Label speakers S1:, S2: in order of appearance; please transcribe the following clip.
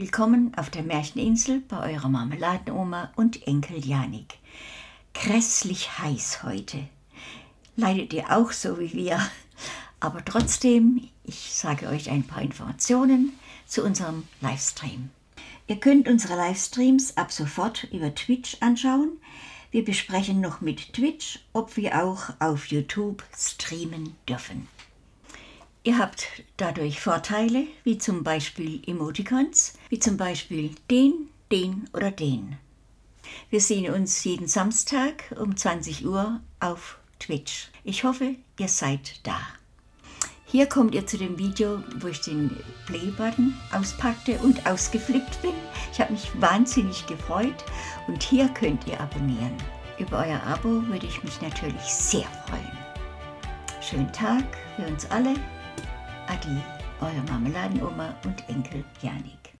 S1: Willkommen auf der Märcheninsel bei eurer Marmeladenoma und Enkel Janik. Grässlich heiß heute. Leidet ihr auch so wie wir? Aber trotzdem, ich sage euch ein paar Informationen zu unserem Livestream. Ihr könnt unsere Livestreams ab sofort über Twitch anschauen. Wir besprechen noch mit Twitch, ob wir auch auf YouTube streamen dürfen. Ihr habt dadurch Vorteile, wie zum Beispiel Emoticons, wie zum Beispiel den, den oder den. Wir sehen uns jeden Samstag um 20 Uhr auf Twitch. Ich hoffe, ihr seid da. Hier kommt ihr zu dem Video, wo ich den Play-Button auspackte und ausgeflippt bin. Ich habe mich wahnsinnig gefreut und hier könnt ihr abonnieren. Über euer Abo würde ich mich natürlich sehr freuen. Schönen Tag für uns alle. Adi, eure Marmeladenoma und Enkel Janik.